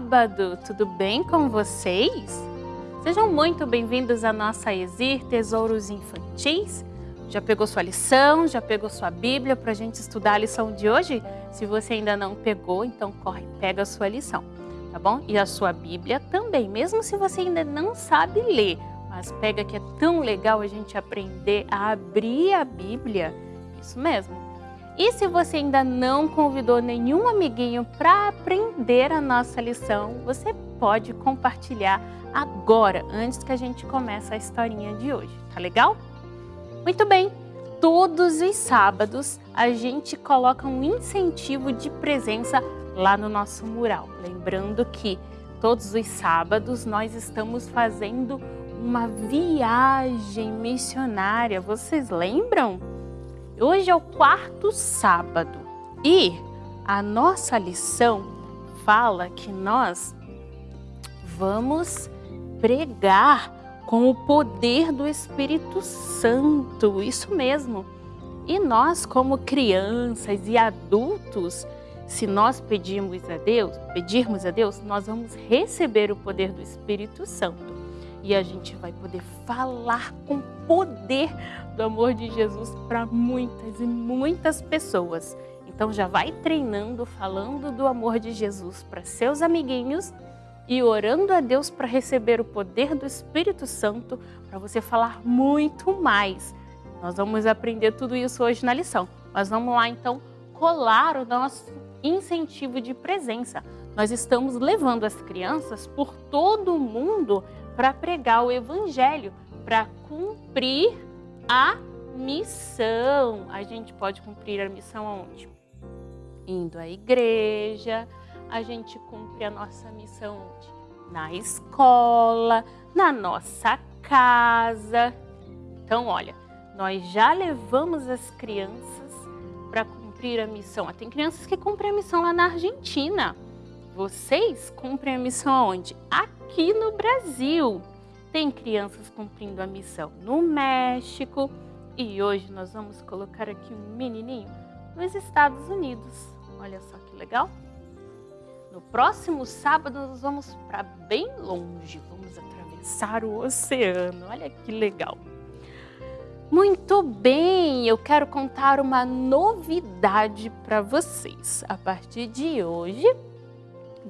sábado! Tudo bem com vocês? Sejam muito bem-vindos à nossa Exir Tesouros Infantis. Já pegou sua lição? Já pegou sua Bíblia para a gente estudar a lição de hoje? Se você ainda não pegou, então corre, pega a sua lição, tá bom? E a sua Bíblia também, mesmo se você ainda não sabe ler, mas pega que é tão legal a gente aprender a abrir a Bíblia. Isso mesmo. E se você ainda não convidou nenhum amiguinho para aprender a nossa lição, você pode compartilhar agora, antes que a gente comece a historinha de hoje, tá legal? Muito bem, todos os sábados a gente coloca um incentivo de presença lá no nosso mural. Lembrando que todos os sábados nós estamos fazendo uma viagem missionária, vocês lembram? Hoje é o quarto sábado e a nossa lição fala que nós vamos pregar com o poder do Espírito Santo, isso mesmo. E nós, como crianças e adultos, se nós pedirmos a Deus, pedirmos a Deus, nós vamos receber o poder do Espírito Santo. E a gente vai poder falar com poder do amor de Jesus para muitas e muitas pessoas. Então já vai treinando, falando do amor de Jesus para seus amiguinhos e orando a Deus para receber o poder do Espírito Santo para você falar muito mais. Nós vamos aprender tudo isso hoje na lição. Mas vamos lá então colar o nosso incentivo de presença. Nós estamos levando as crianças por todo o mundo para pregar o Evangelho, para cumprir a missão. A gente pode cumprir a missão aonde? Indo à igreja, a gente cumpre a nossa missão onde? Na escola, na nossa casa. Então, olha, nós já levamos as crianças para cumprir a missão. Tem crianças que cumprem a missão lá na Argentina. Vocês cumprem a missão aonde? Aqui no Brasil. Tem crianças cumprindo a missão no México. E hoje nós vamos colocar aqui um menininho nos Estados Unidos. Olha só que legal. No próximo sábado nós vamos para bem longe. Vamos atravessar o oceano. Olha que legal. Muito bem, eu quero contar uma novidade para vocês. A partir de hoje,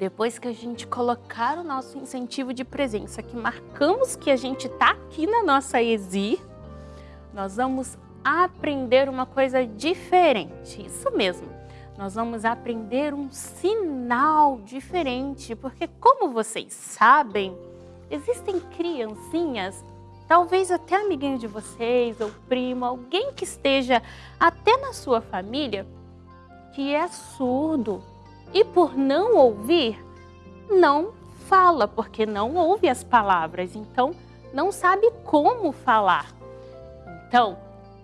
depois que a gente colocar o nosso incentivo de presença, que marcamos que a gente está aqui na nossa ESI, nós vamos aprender uma coisa diferente. Isso mesmo, nós vamos aprender um sinal diferente, porque como vocês sabem, existem criancinhas talvez até amiguinho de vocês ou primo, alguém que esteja até na sua família que é surdo e por não ouvir, não fala, porque não ouve as palavras, então não sabe como falar. Então,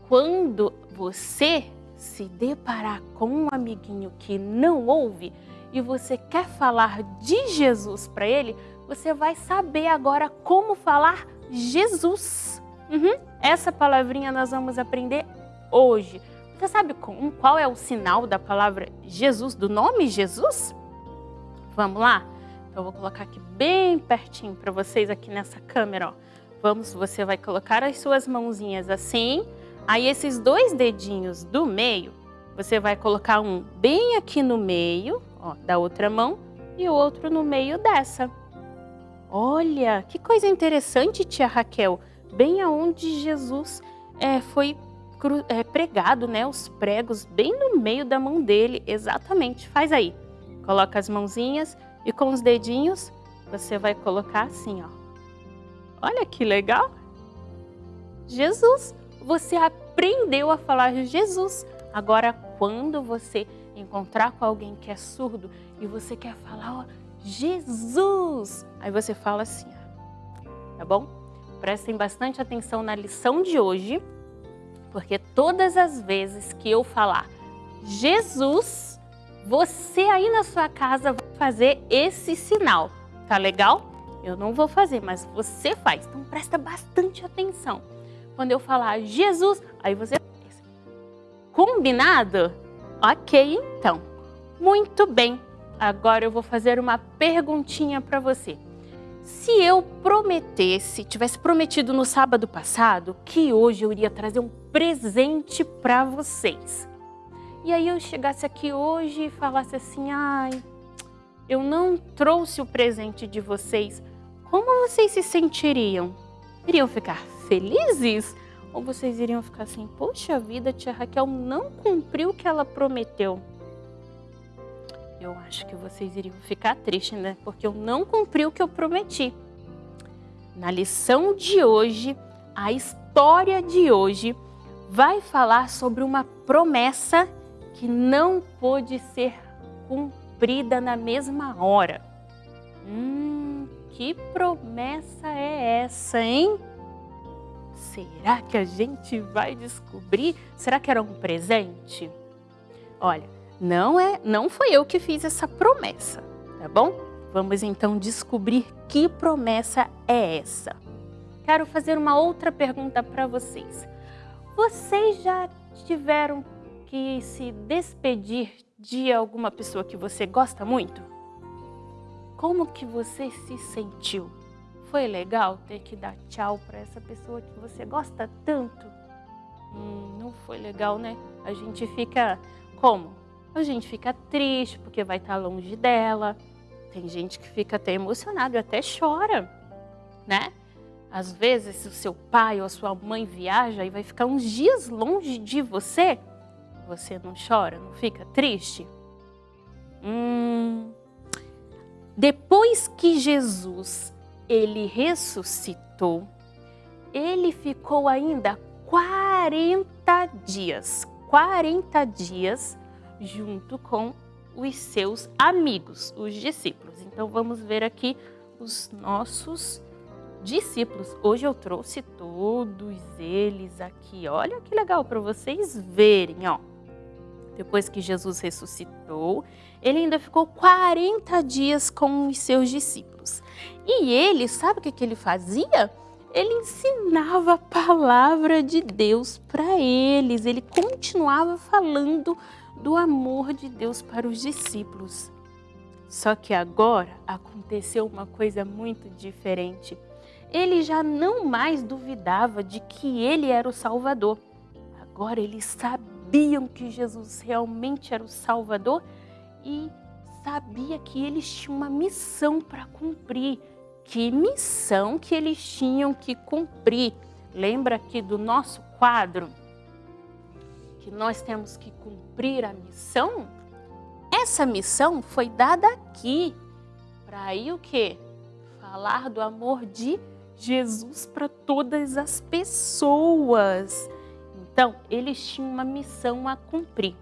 quando você se deparar com um amiguinho que não ouve e você quer falar de Jesus para ele, você vai saber agora como falar Jesus. Uhum. Essa palavrinha nós vamos aprender hoje. Você sabe qual é o sinal da palavra Jesus, do nome Jesus? Vamos lá? Então, eu vou colocar aqui bem pertinho para vocês aqui nessa câmera. Ó. Vamos, você vai colocar as suas mãozinhas assim. Aí, esses dois dedinhos do meio, você vai colocar um bem aqui no meio, ó, da outra mão, e o outro no meio dessa. Olha, que coisa interessante, tia Raquel. Bem aonde Jesus é, foi é, pregado, né? Os pregos bem no meio da mão dele, exatamente. Faz aí. Coloca as mãozinhas e com os dedinhos você vai colocar assim, ó. Olha que legal. Jesus, você aprendeu a falar Jesus. Agora, quando você encontrar com alguém que é surdo e você quer falar, ó, Jesus. Aí você fala assim, tá bom? Prestem bastante atenção na lição de hoje, porque todas as vezes que eu falar Jesus, você aí na sua casa vai fazer esse sinal, tá legal? Eu não vou fazer, mas você faz, então presta bastante atenção. Quando eu falar Jesus, aí você faz. Combinado? Ok, então. Muito bem. Agora eu vou fazer uma perguntinha para você. Se eu prometesse, tivesse prometido no sábado passado, que hoje eu iria trazer um presente para vocês. E aí eu chegasse aqui hoje e falasse assim, ai, eu não trouxe o presente de vocês, como vocês se sentiriam? Iriam ficar felizes? Ou vocês iriam ficar assim, poxa vida, tia Raquel não cumpriu o que ela prometeu? eu acho que vocês iriam ficar tristes, né? Porque eu não cumpri o que eu prometi. Na lição de hoje, a história de hoje vai falar sobre uma promessa que não pôde ser cumprida na mesma hora. Hum, que promessa é essa, hein? Será que a gente vai descobrir? Será que era um presente? Olha, não é, não foi eu que fiz essa promessa, tá bom? Vamos então descobrir que promessa é essa. Quero fazer uma outra pergunta para vocês. Vocês já tiveram que se despedir de alguma pessoa que você gosta muito? Como que você se sentiu? Foi legal ter que dar tchau para essa pessoa que você gosta tanto? Hum, não foi legal, né? A gente fica como? A gente fica triste porque vai estar longe dela. Tem gente que fica até emocionado até chora, né? Às vezes, se o seu pai ou a sua mãe viaja e vai ficar uns dias longe de você, você não chora, não fica triste? Hum, depois que Jesus ele ressuscitou, ele ficou ainda 40 dias, 40 dias junto com os seus amigos, os discípulos. Então vamos ver aqui os nossos discípulos. Hoje eu trouxe todos eles aqui. Olha que legal para vocês verem, ó. Depois que Jesus ressuscitou, ele ainda ficou 40 dias com os seus discípulos. E ele, sabe o que, que ele fazia? Ele ensinava a palavra de Deus para eles. Ele continuava falando do amor de Deus para os discípulos. Só que agora aconteceu uma coisa muito diferente. Ele já não mais duvidava de que ele era o Salvador. Agora eles sabiam que Jesus realmente era o Salvador e sabia que eles tinham uma missão para cumprir. Que missão que eles tinham que cumprir? Lembra aqui do nosso quadro? Que nós temos que cumprir a missão? Essa missão foi dada aqui para ir o quê? Falar do amor de Jesus para todas as pessoas. Então, eles tinham uma missão a cumprir.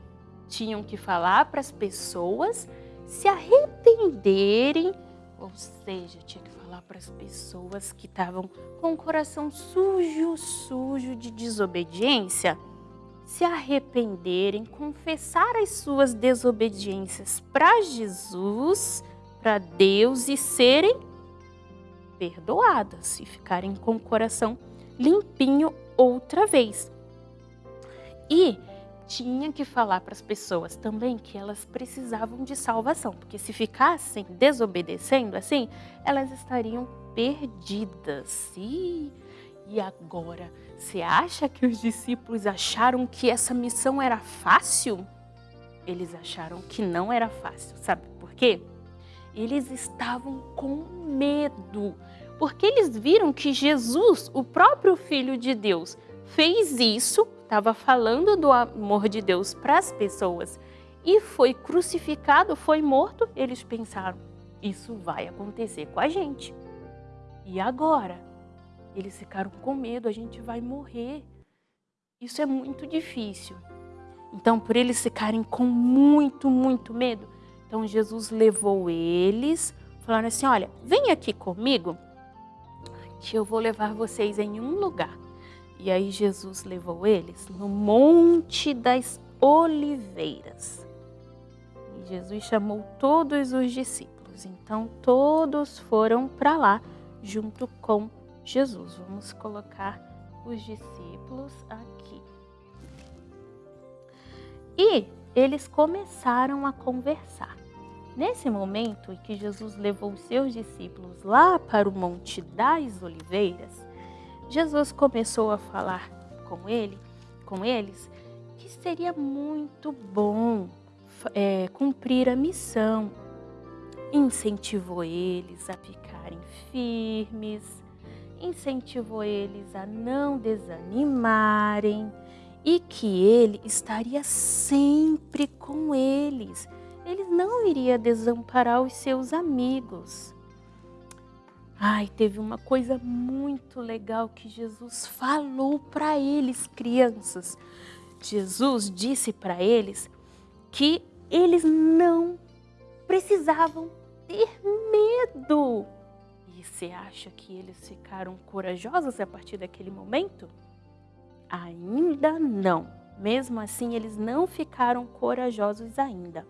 Tinham que falar para as pessoas se arrependerem, ou seja, tinha que falar para as pessoas que estavam com o coração sujo, sujo de desobediência, se arrependerem, confessar as suas desobediências para Jesus, para Deus e serem perdoadas e ficarem com o coração limpinho outra vez. E tinha que falar para as pessoas também que elas precisavam de salvação, porque se ficassem desobedecendo assim, elas estariam perdidas. E, e agora, você acha que os discípulos acharam que essa missão era fácil? Eles acharam que não era fácil, sabe por quê? Eles estavam com medo, porque eles viram que Jesus, o próprio Filho de Deus, fez isso, estava falando do amor de Deus para as pessoas e foi crucificado, foi morto. Eles pensaram: isso vai acontecer com a gente. E agora? Eles ficaram com medo, a gente vai morrer. Isso é muito difícil. Então, por eles ficarem com muito, muito medo, então Jesus levou eles, falando assim: olha, vem aqui comigo, que eu vou levar vocês em um lugar. E aí Jesus levou eles no Monte das Oliveiras. E Jesus chamou todos os discípulos. Então todos foram para lá junto com Jesus. Vamos colocar os discípulos aqui. E eles começaram a conversar. Nesse momento em que Jesus levou os seus discípulos lá para o Monte das Oliveiras, Jesus começou a falar com ele, com eles, que seria muito bom é, cumprir a missão. Incentivou eles a ficarem firmes, incentivou eles a não desanimarem e que ele estaria sempre com eles ele não iria desamparar os seus amigos. Ai, teve uma coisa muito legal que Jesus falou para eles, crianças. Jesus disse para eles que eles não precisavam ter medo. E você acha que eles ficaram corajosos a partir daquele momento? Ainda não. Mesmo assim, eles não ficaram corajosos ainda.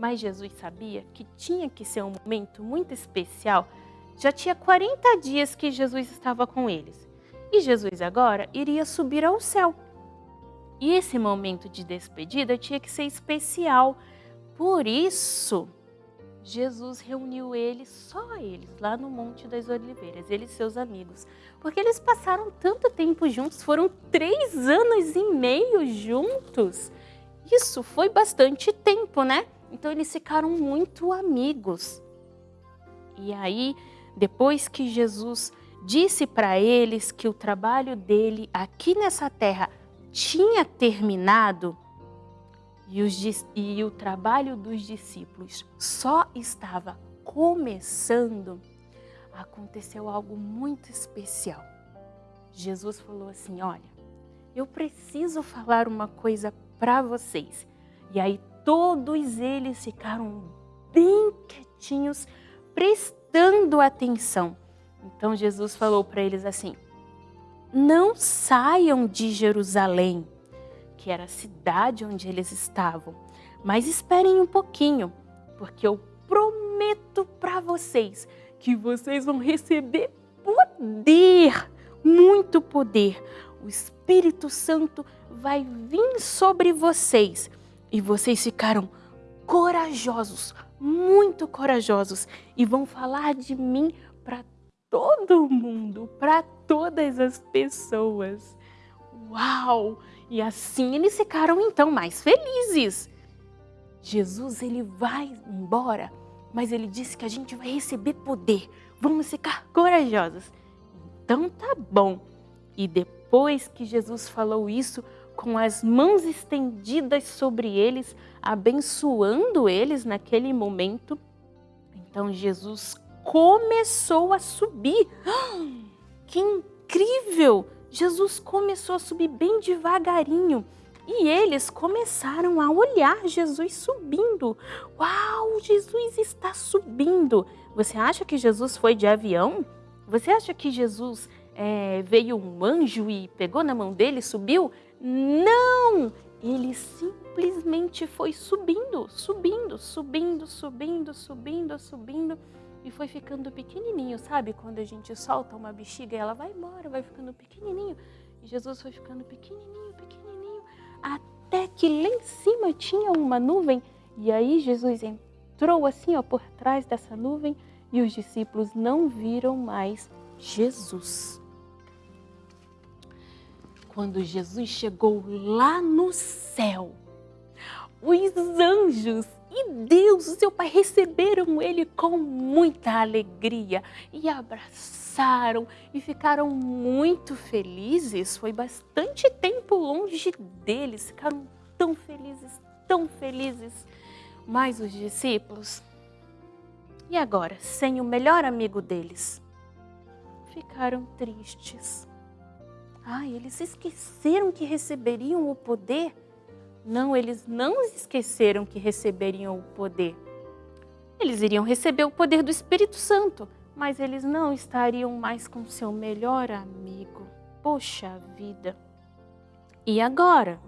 Mas Jesus sabia que tinha que ser um momento muito especial. Já tinha 40 dias que Jesus estava com eles. E Jesus agora iria subir ao céu. E esse momento de despedida tinha que ser especial. Por isso, Jesus reuniu eles, só eles, lá no Monte das Oliveiras, eles e seus amigos. Porque eles passaram tanto tempo juntos, foram três anos e meio juntos. Isso foi bastante tempo, né? Então eles ficaram muito amigos. E aí, depois que Jesus disse para eles que o trabalho dele aqui nessa terra tinha terminado e, os, e o trabalho dos discípulos só estava começando, aconteceu algo muito especial. Jesus falou assim: Olha, eu preciso falar uma coisa para vocês. E aí todos eles ficaram bem quietinhos, prestando atenção. Então Jesus falou para eles assim: Não saiam de Jerusalém, que era a cidade onde eles estavam, mas esperem um pouquinho, porque eu prometo para vocês que vocês vão receber poder, muito poder. O Espírito Santo vai vir sobre vocês e vocês ficaram corajosos, muito corajosos, e vão falar de mim para todo mundo, para todas as pessoas. Uau! E assim eles ficaram então mais felizes. Jesus ele vai embora, mas ele disse que a gente vai receber poder. Vamos ficar corajosos. Então tá bom. E depois que Jesus falou isso, com as mãos estendidas sobre eles, abençoando eles naquele momento, então Jesus começou a subir. Que incrível! Jesus começou a subir bem devagarinho. E eles começaram a olhar Jesus subindo. Uau, Jesus está subindo. Você acha que Jesus foi de avião? Você acha que Jesus é, veio um anjo e pegou na mão dele e subiu? Não! Ele simplesmente foi subindo, subindo, subindo, subindo, subindo, subindo e foi ficando pequenininho, sabe? Quando a gente solta uma bexiga, ela vai embora, vai ficando pequenininho. E Jesus foi ficando pequenininho, pequenininho, até que lá em cima tinha uma nuvem. E aí Jesus entrou assim, ó, por trás dessa nuvem e os discípulos não viram mais Jesus. Quando Jesus chegou lá no céu, os anjos e Deus, o seu Pai, receberam ele com muita alegria e abraçaram e ficaram muito felizes. Foi bastante tempo longe deles, ficaram tão felizes, tão felizes. Mas os discípulos, e agora, sem o melhor amigo deles, ficaram tristes. Ah, eles esqueceram que receberiam o poder não, eles não esqueceram que receberiam o poder. Eles iriam receber o poder do Espírito Santo, mas eles não estariam mais com seu melhor amigo. Poxa vida! E agora?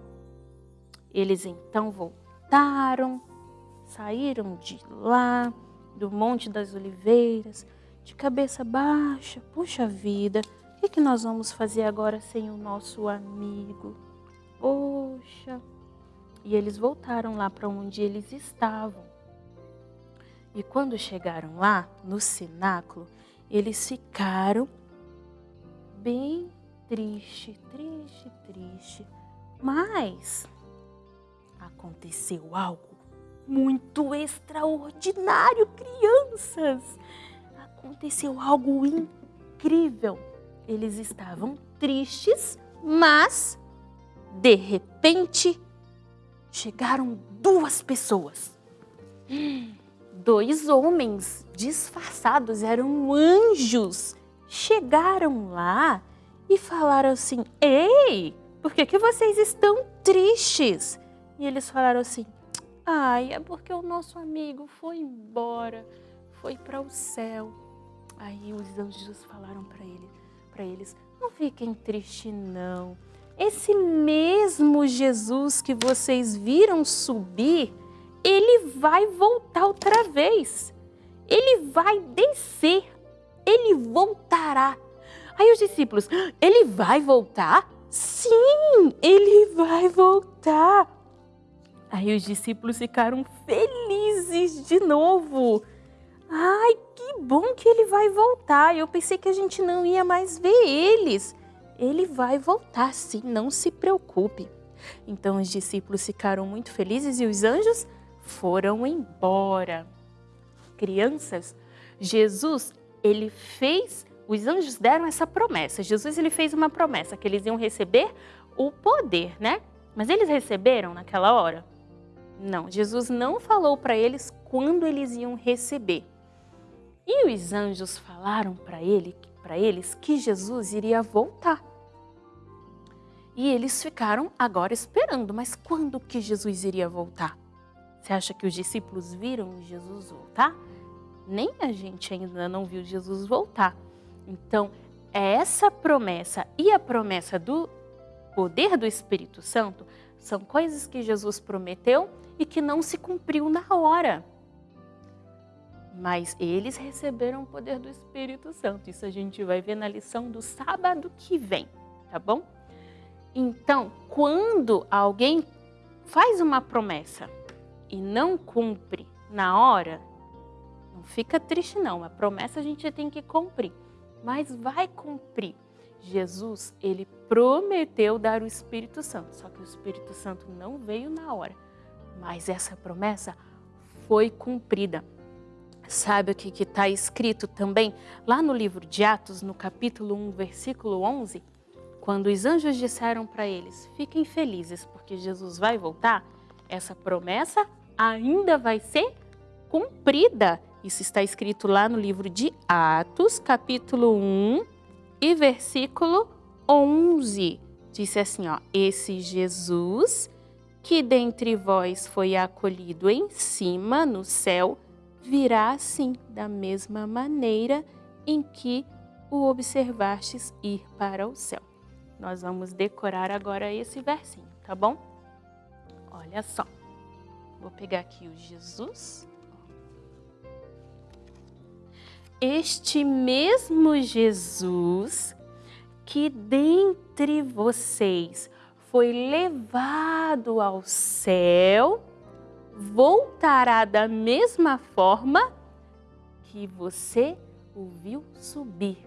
Eles então voltaram, saíram de lá, do Monte das Oliveiras, de cabeça baixa. Poxa vida, que, que nós vamos fazer agora sem o nosso amigo? Poxa! E eles voltaram lá para onde eles estavam. E quando chegaram lá, no cenáculo, eles ficaram bem triste, triste, triste. Mas aconteceu algo muito extraordinário, crianças. Aconteceu algo incrível. Eles estavam tristes, mas de repente chegaram duas pessoas. Dois homens disfarçados, eram anjos. Chegaram lá e falaram assim: Ei, por que, que vocês estão tristes? E eles falaram assim: Ai, é porque o nosso amigo foi embora, foi para o céu. Aí os anjos falaram para ele, para eles: Não fiquem tristes, não esse mesmo Jesus que vocês viram subir, ele vai voltar outra vez. Ele vai descer. Ele voltará. Aí os discípulos, ele vai voltar? Sim, ele vai voltar. Aí os discípulos ficaram felizes de novo. Ai, que bom que ele vai voltar. Eu pensei que a gente não ia mais ver eles ele vai voltar sim, não se preocupe. Então os discípulos ficaram muito felizes e os anjos foram embora. Crianças, Jesus, ele fez, os anjos deram essa promessa. Jesus, ele fez uma promessa que eles iam receber o poder, né? Mas eles receberam naquela hora? Não, Jesus não falou para eles quando eles iam receber. E os anjos falaram para ele, para eles que Jesus iria voltar. E eles ficaram agora esperando, mas quando que Jesus iria voltar? Você acha que os discípulos viram Jesus voltar? Nem a gente ainda não viu Jesus voltar. Então, essa promessa e a promessa do poder do Espírito Santo são coisas que Jesus prometeu e que não se cumpriu na hora. Mas eles receberam o poder do Espírito Santo. Isso a gente vai ver na lição do sábado que vem, tá bom? Então, quando alguém faz uma promessa e não cumpre na hora, não fica triste não, a promessa a gente tem que cumprir. mas vai cumprir. Jesus, ele prometeu dar o Espírito Santo, só que o Espírito Santo não veio na hora. Mas essa promessa foi cumprida. Sabe o que está escrito também lá no livro de Atos, no capítulo 1, versículo 11? Quando os anjos disseram para eles, fiquem felizes porque Jesus vai voltar, essa promessa ainda vai ser cumprida. Isso está escrito lá no livro de Atos, capítulo 1 e versículo 11. Disse assim, ó, esse Jesus que dentre vós foi acolhido em cima no céu, virá assim, da mesma maneira em que o observastes ir para o céu. Nós vamos decorar agora esse versinho, tá bom? Olha só. Vou pegar aqui o Jesus. Este mesmo Jesus que dentre vocês foi levado ao céu, voltará da mesma forma que você o viu subir.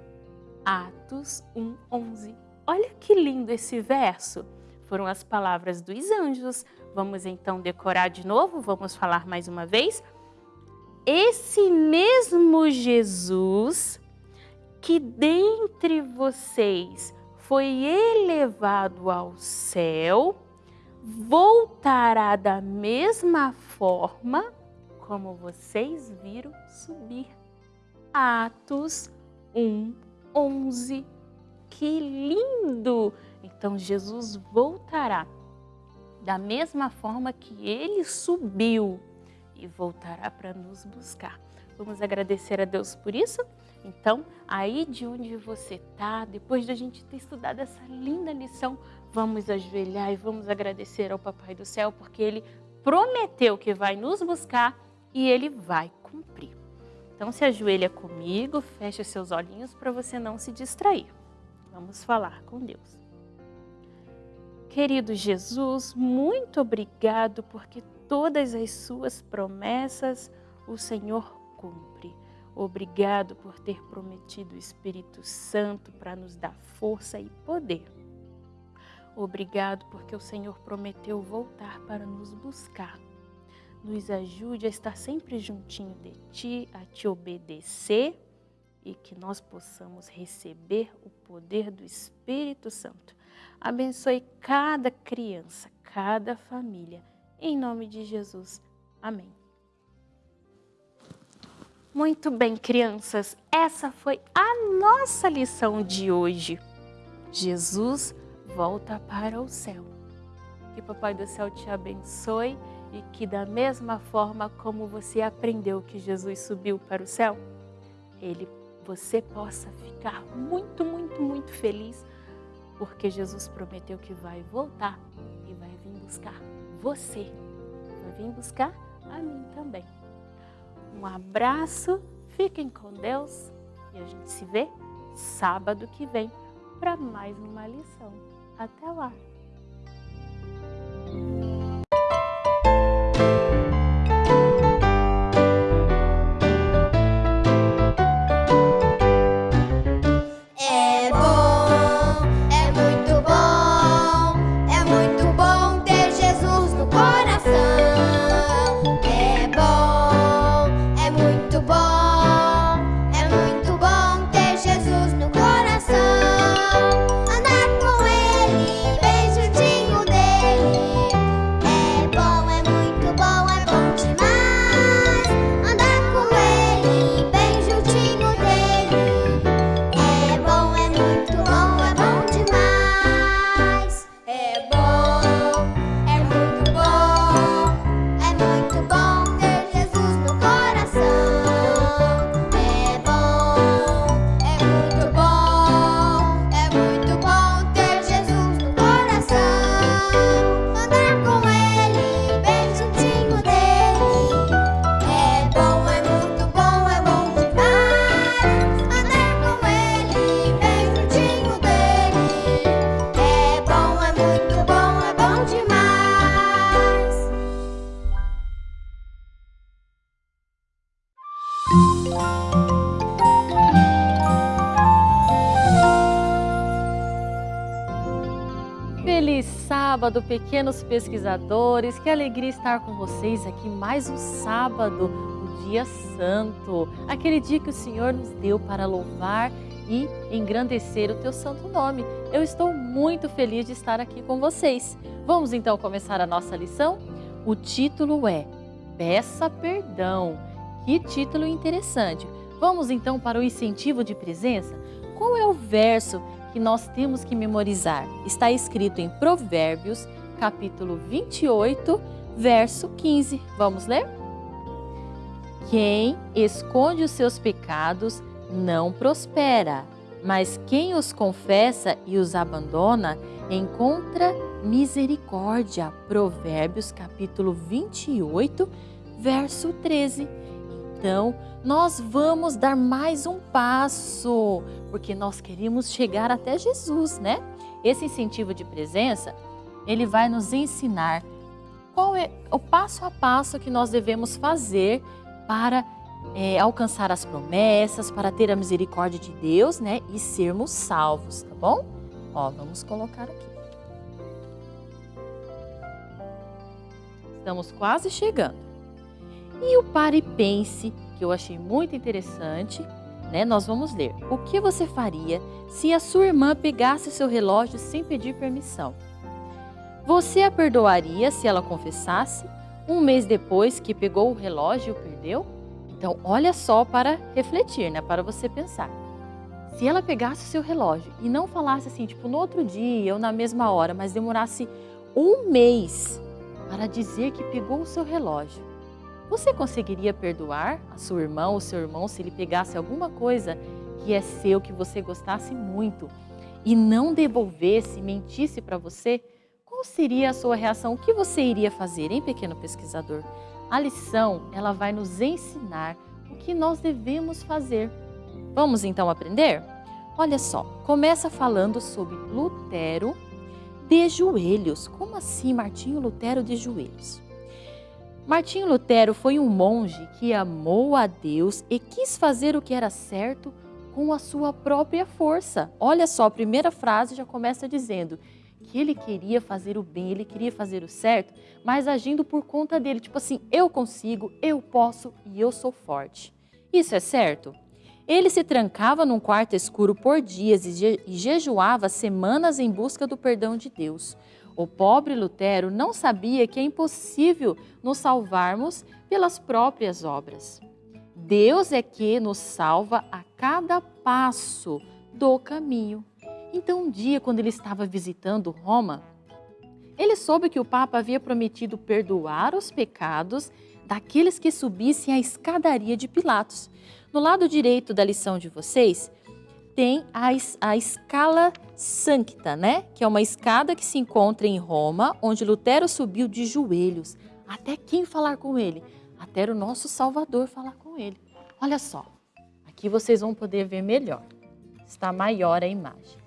Atos 1:11. Olha que lindo esse verso. Foram as palavras dos anjos. Vamos então decorar de novo, vamos falar mais uma vez. Esse mesmo Jesus que dentre vocês foi elevado ao céu, voltará da mesma forma como vocês viram subir. Atos 1, 11. Que lindo! Então Jesus voltará da mesma forma que ele subiu e voltará para nos buscar. Vamos agradecer a Deus por isso? Então, aí de onde você está, depois de a gente ter estudado essa linda lição, vamos ajoelhar e vamos agradecer ao Papai do Céu, porque Ele prometeu que vai nos buscar e Ele vai cumprir. Então, se ajoelha comigo, feche seus olhinhos para você não se distrair. Vamos falar com Deus. Querido Jesus, muito obrigado porque todas as suas promessas o Senhor cumpre. Obrigado por ter prometido o Espírito Santo para nos dar força e poder. Obrigado porque o Senhor prometeu voltar para nos buscar. Nos ajude a estar sempre juntinho de Ti, a Te obedecer e que nós possamos receber o poder do Espírito Santo. Abençoe cada criança, cada família. Em nome de Jesus. Amém. Muito bem, crianças, essa foi a nossa lição de hoje. Jesus volta para o céu. Que Papai do Céu te abençoe e que da mesma forma como você aprendeu que Jesus subiu para o céu, ele, você possa ficar muito, muito, muito feliz porque Jesus prometeu que vai voltar e vai vir buscar você. Vai vir buscar a mim também. Um abraço, fiquem com Deus e a gente se vê sábado que vem para mais uma lição. Até lá! Pequenos pesquisadores. Que alegria estar com vocês aqui mais um sábado, o dia santo, aquele dia que o Senhor nos deu para louvar e engrandecer o teu santo nome. Eu estou muito feliz de estar aqui com vocês. Vamos então começar a nossa lição? O título é Peça Perdão. Que título interessante. Vamos então para o incentivo de presença? Qual é o verso que nós temos que memorizar? Está escrito em Provérbios, capítulo 28, verso 15. Vamos ler? Quem esconde os seus pecados não prospera, mas quem os confessa e os abandona encontra misericórdia. Provérbios capítulo 28, verso 13. Então, nós vamos dar mais um passo, porque nós queremos chegar até Jesus, né? Esse incentivo de presença, ele vai nos ensinar qual é o passo a passo que nós devemos fazer para é, alcançar as promessas, para ter a misericórdia de Deus, né? E sermos salvos, tá bom? Ó, vamos colocar aqui. Estamos quase chegando. E o pare e pense, que eu achei muito interessante, né? Nós vamos ler. O que você faria se a sua irmã pegasse seu relógio sem pedir permissão? Você a perdoaria se ela confessasse um mês depois que pegou o relógio e o perdeu? Então, olha só para refletir, né? Para você pensar. Se ela pegasse o seu relógio e não falasse assim, tipo, no outro dia ou na mesma hora, mas demorasse um mês para dizer que pegou o seu relógio, você conseguiria perdoar a sua irmã ou seu irmão se ele pegasse alguma coisa que é seu, que você gostasse muito e não devolvesse, mentisse para você? Qual seria a sua reação? O que você iria fazer, hein, pequeno pesquisador? A lição, ela vai nos ensinar o que nós devemos fazer. Vamos então aprender? Olha só, começa falando sobre Lutero de joelhos. Como assim Martinho Lutero de joelhos? Martinho Lutero foi um monge que amou a Deus e quis fazer o que era certo com a sua própria força. Olha só, a primeira frase já começa dizendo: que ele queria fazer o bem, ele queria fazer o certo, mas agindo por conta dele, tipo assim, eu consigo, eu posso e eu sou forte. Isso é certo? Ele se trancava num quarto escuro por dias e, e jejuava semanas em busca do perdão de Deus. O pobre Lutero não sabia que é impossível nos salvarmos pelas próprias obras. Deus é que nos salva a cada passo do caminho. Então, um dia, quando ele estava visitando Roma, ele soube que o Papa havia prometido perdoar os pecados daqueles que subissem a escadaria de Pilatos. No lado direito da lição de vocês, tem a, a escala sancta, né? Que é uma escada que se encontra em Roma, onde Lutero subiu de joelhos. Até quem falar com ele? Até o nosso Salvador falar com ele. Olha só, aqui vocês vão poder ver melhor. Está maior a imagem.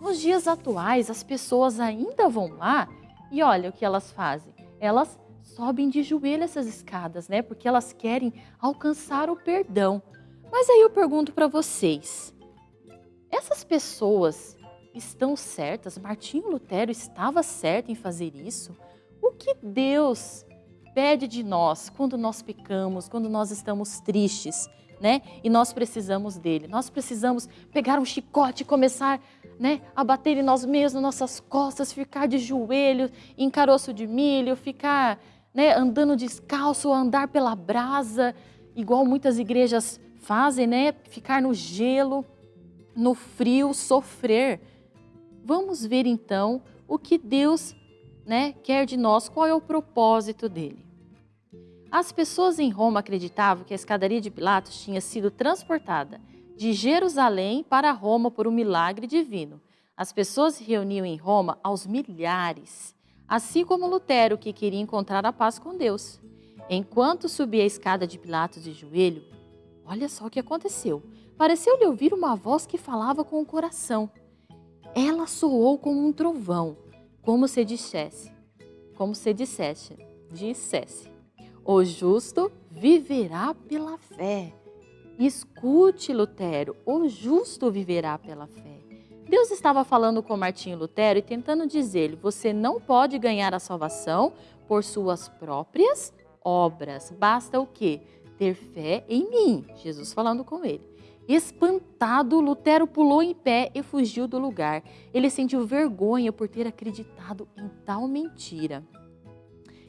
Nos dias atuais, as pessoas ainda vão lá e olha o que elas fazem. Elas sobem de joelho essas escadas, né? Porque elas querem alcançar o perdão. Mas aí eu pergunto para vocês, essas pessoas estão certas? Martinho Lutero estava certo em fazer isso? O que Deus pede de nós quando nós pecamos, quando nós estamos tristes? né? E nós precisamos dele. Nós precisamos pegar um chicote e começar, né, a bater em nós mesmos, nossas costas, ficar de joelho, em caroço de milho, ficar, né, andando descalço, andar pela brasa, igual muitas igrejas fazem, né? Ficar no gelo, no frio, sofrer. Vamos ver então o que Deus, né, quer de nós, qual é o propósito dele. As pessoas em Roma acreditavam que a escadaria de Pilatos tinha sido transportada de Jerusalém para Roma por um milagre divino. As pessoas se reuniam em Roma aos milhares, assim como Lutero, que queria encontrar a paz com Deus. Enquanto subia a escada de Pilatos de joelho, olha só o que aconteceu. Pareceu-lhe ouvir uma voz que falava com o coração. Ela soou como um trovão, como se dissesse, como se dissesse, dissesse. O justo viverá pela fé. Escute, Lutero, o justo viverá pela fé. Deus estava falando com Martinho Lutero e tentando dizer-lhe: você não pode ganhar a salvação por suas próprias obras. Basta o quê? Ter fé em mim. Jesus falando com ele. Espantado, Lutero pulou em pé e fugiu do lugar. Ele sentiu vergonha por ter acreditado em tal mentira.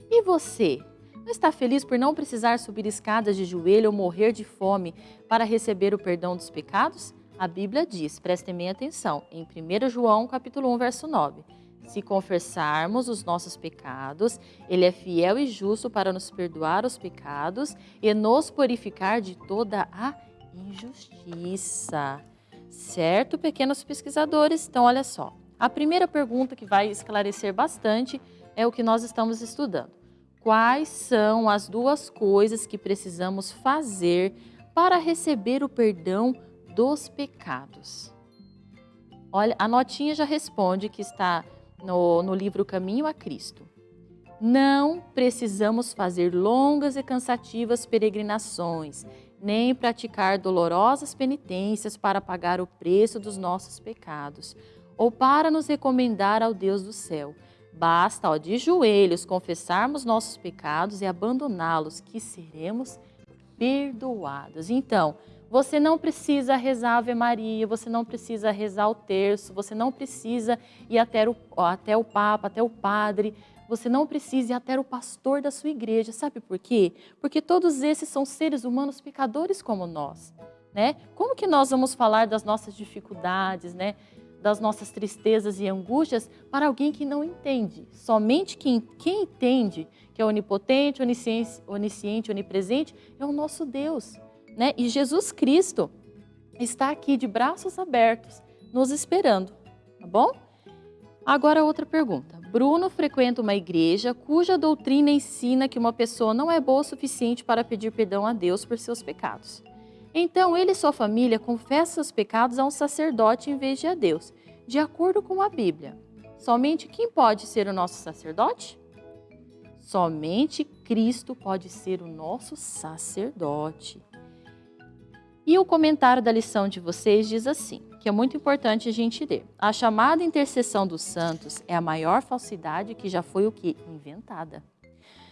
E você? Não está feliz por não precisar subir escadas de joelho ou morrer de fome para receber o perdão dos pecados? A Bíblia diz, prestem bem atenção, em 1 João capítulo 1, verso 9. Se confessarmos os nossos pecados, Ele é fiel e justo para nos perdoar os pecados e nos purificar de toda a injustiça. Certo, pequenos pesquisadores? Então, olha só. A primeira pergunta que vai esclarecer bastante é o que nós estamos estudando. Quais são as duas coisas que precisamos fazer para receber o perdão dos pecados? Olha, a notinha já responde que está no, no livro Caminho a Cristo. Não precisamos fazer longas e cansativas peregrinações nem praticar dolorosas penitências para pagar o preço dos nossos pecados, ou para nos recomendar ao Deus do céu. Basta, ó, de joelhos, confessarmos nossos pecados e abandoná-los, que seremos perdoados. Então, você não precisa rezar Ave Maria, você não precisa rezar o terço, você não precisa ir até o, até o Papa, até o Padre, você não precisa ir até o pastor da sua igreja. Sabe por quê? Porque todos esses são seres humanos pecadores como nós. Né? Como que nós vamos falar das nossas dificuldades, né? das nossas tristezas e angústias para alguém que não entende? Somente quem, quem entende que é onipotente, onisciente, onisciente, onipresente é o nosso Deus. Né? E Jesus Cristo está aqui de braços abertos, nos esperando, tá bom? Agora outra pergunta. Bruno frequenta uma igreja cuja doutrina ensina que uma pessoa não é boa o suficiente para pedir perdão a Deus por seus pecados. Então ele e sua família confessam seus pecados a um sacerdote em vez de a Deus, de acordo com a Bíblia. Somente quem pode ser o nosso sacerdote? Somente Cristo pode ser o nosso sacerdote. E o comentário da lição de vocês diz assim: que é muito importante a gente ler. A chamada intercessão dos santos é a maior falsidade que já foi o que? Inventada.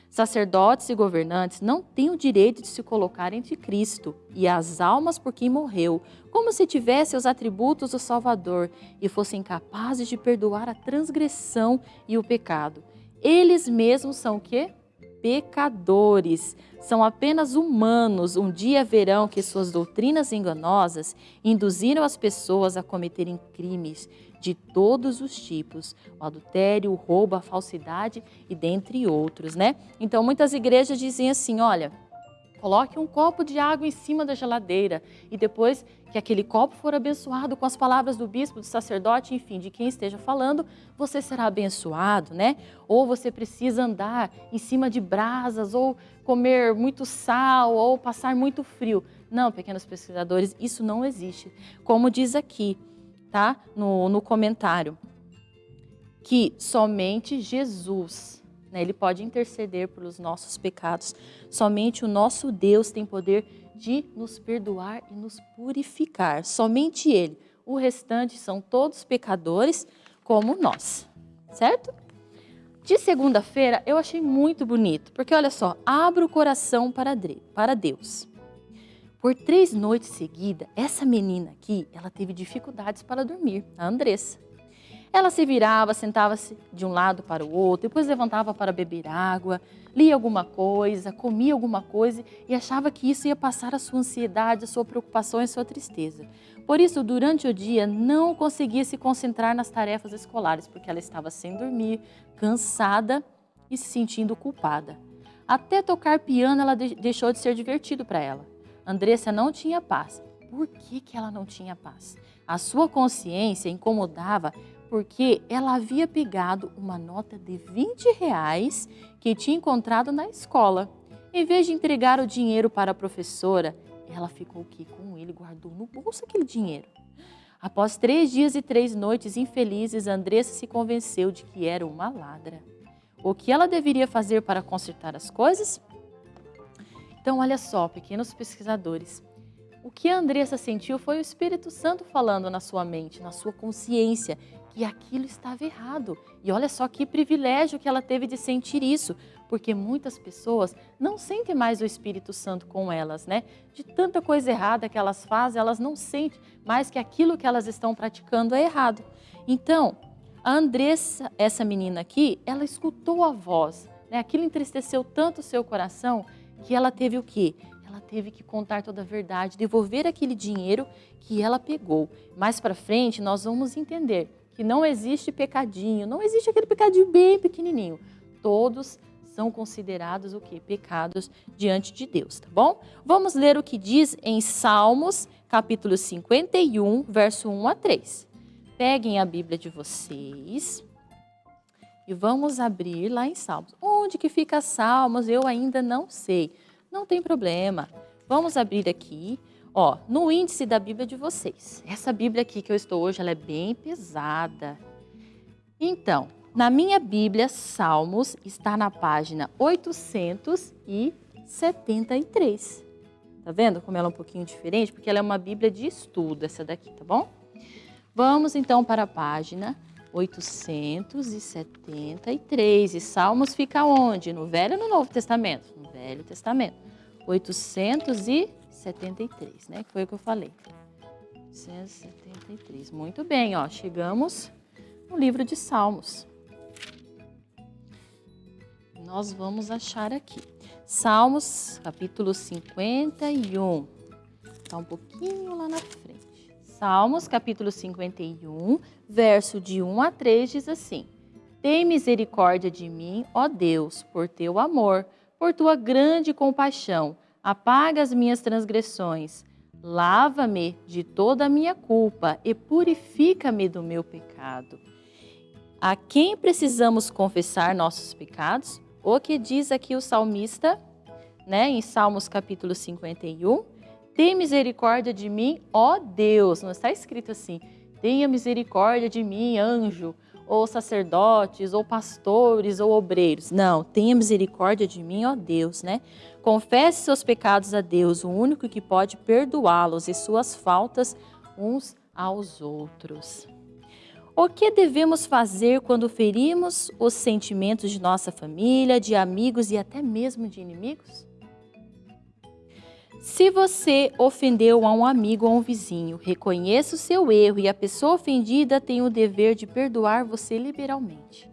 Sacerdotes e governantes não têm o direito de se colocar entre Cristo e as almas por quem morreu, como se tivesse os atributos do Salvador e fossem capazes de perdoar a transgressão e o pecado. Eles mesmos são o quê? Pecadores, são apenas humanos. Um dia verão que suas doutrinas enganosas induziram as pessoas a cometerem crimes de todos os tipos, o adultério, o roubo, a falsidade e dentre outros, né? Então muitas igrejas dizem assim, olha, Coloque um copo de água em cima da geladeira e depois que aquele copo for abençoado com as palavras do bispo, do sacerdote, enfim, de quem esteja falando, você será abençoado, né? Ou você precisa andar em cima de brasas, ou comer muito sal, ou passar muito frio. Não, pequenos pesquisadores, isso não existe. Como diz aqui, tá? No, no comentário, que somente Jesus né? Ele pode interceder pelos nossos pecados. Somente o nosso Deus tem poder de nos perdoar e nos purificar. Somente Ele. O restante são todos pecadores como nós, certo? De segunda-feira eu achei muito bonito, porque olha só, abra o coração para Deus. Por três noites seguidas, essa menina aqui, ela teve dificuldades para dormir, a Andressa. Ela se virava, sentava-se de um lado para o outro, depois levantava para beber água, lia alguma coisa, comia alguma coisa e achava que isso ia passar a sua ansiedade, a sua preocupação e a sua tristeza. Por isso, durante o dia, não conseguia se concentrar nas tarefas escolares, porque ela estava sem dormir, cansada e se sentindo culpada. Até tocar piano, ela deixou de ser divertido para ela. Andressa não tinha paz. Por que, que ela não tinha paz? A sua consciência incomodava porque ela havia pegado uma nota de 20 reais que tinha encontrado na escola. Em vez de entregar o dinheiro para a professora, ela ficou aqui com ele, guardou no bolso aquele dinheiro. Após três dias e três noites infelizes, Andressa se convenceu de que era uma ladra. O que ela deveria fazer para consertar as coisas? Então, olha só, pequenos pesquisadores, O que a Andressa sentiu foi o Espírito Santo falando na sua mente, na sua consciência, que aquilo estava errado. E olha só que privilégio que ela teve de sentir isso, porque muitas pessoas não sentem mais o Espírito Santo com elas, né? De tanta coisa errada que elas fazem, elas não sentem mais que aquilo que elas estão praticando é errado. Então, a Andressa, essa menina aqui, ela escutou a voz, né? Aquilo entristeceu tanto o seu coração que ela teve o quê? Ela teve que contar toda a verdade, devolver aquele dinheiro que ela pegou. Mais para frente, nós vamos entender que não existe pecadinho, não existe aquele pecadinho bem pequenininho. Todos são considerados o que? Pecados diante de Deus, tá bom? Vamos ler o que diz em Salmos, capítulo 51, verso 1 a 3. Peguem a Bíblia de vocês e vamos abrir lá em Salmos. Onde que fica Salmos? Eu ainda não sei. Não tem problema. Vamos abrir aqui, ó, no índice da Bíblia de vocês. Essa Bíblia aqui que eu estou hoje, ela é bem pesada. Então, na minha Bíblia, Salmos está na página 873. Tá vendo como ela é um pouquinho diferente? Porque ela é uma Bíblia de estudo, essa daqui, tá bom? Vamos então para a página 873. E Salmos fica onde? No Velho ou no Novo Testamento? No Velho Testamento. 873, né? Que foi o que eu falei. 873. Muito bem, ó. Chegamos no livro de Salmos nós vamos achar aqui. Salmos, capítulo 51. Está um pouquinho lá na frente. Salmos, capítulo 51, verso de 1 a 3 diz assim: Tem misericórdia de mim, ó Deus, por teu amor, por tua grande compaixão. Apaga as minhas transgressões. Lava-me de toda a minha culpa e purifica-me do meu pecado. A quem precisamos confessar nossos pecados? O que diz aqui o salmista, né, em Salmos capítulo 51, tem misericórdia de mim, ó Deus. Não está escrito assim, tenha misericórdia de mim, anjo, ou sacerdotes, ou pastores, ou obreiros. Não, tenha misericórdia de mim, ó Deus, né? Confesse seus pecados a Deus, o único que pode perdoá-los e suas faltas uns aos outros. O que devemos fazer quando ferimos os sentimentos de nossa família, de amigos e até mesmo de inimigos? Se você ofendeu a um amigo ou um vizinho, reconheça o seu erro e a pessoa ofendida tem o dever de perdoar você liberalmente.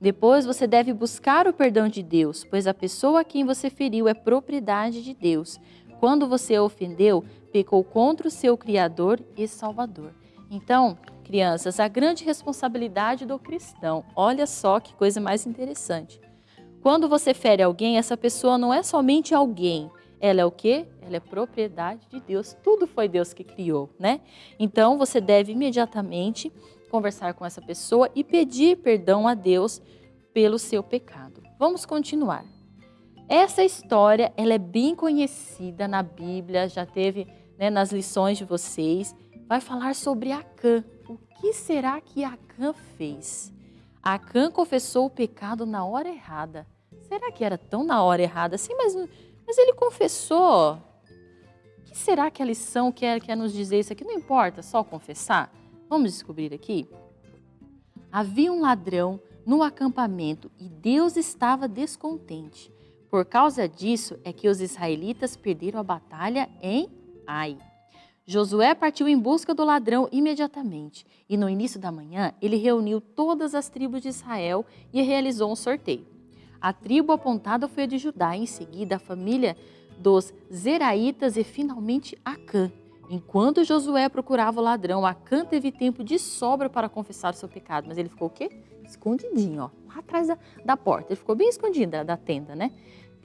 Depois você deve buscar o perdão de Deus, pois a pessoa a quem você feriu é propriedade de Deus. Quando você a ofendeu, pecou contra o seu Criador e Salvador. Então, crianças, a grande responsabilidade do cristão. Olha só que coisa mais interessante. Quando você fere alguém, essa pessoa não é somente alguém. Ela é o quê? Ela é propriedade de Deus. Tudo foi Deus que criou, né? Então você deve imediatamente conversar com essa pessoa e pedir perdão a Deus pelo seu pecado. Vamos continuar. Essa história ela é bem conhecida na Bíblia, já teve né, nas lições de vocês. Vai falar sobre Acã, o que será que Acã fez? Acã confessou o pecado na hora errada. Será que era tão na hora errada assim? Mas, mas ele confessou. O que será que a lição quer, quer nos dizer isso aqui? Não importa, só confessar? Vamos descobrir aqui. Havia um ladrão no acampamento e Deus estava descontente. Por causa disso é que os israelitas perderam a batalha em Ai. Josué partiu em busca do ladrão imediatamente e no início da manhã ele reuniu todas as tribos de Israel e realizou um sorteio. A tribo apontada foi a de Judá, em seguida a família dos Zeraitas e finalmente Acã. Enquanto Josué procurava o ladrão, Acã teve tempo de sobra para confessar seu pecado, mas ele ficou o quê? Escondidinho, ó, lá atrás da, da porta. Ele ficou bem escondido da, da tenda, né?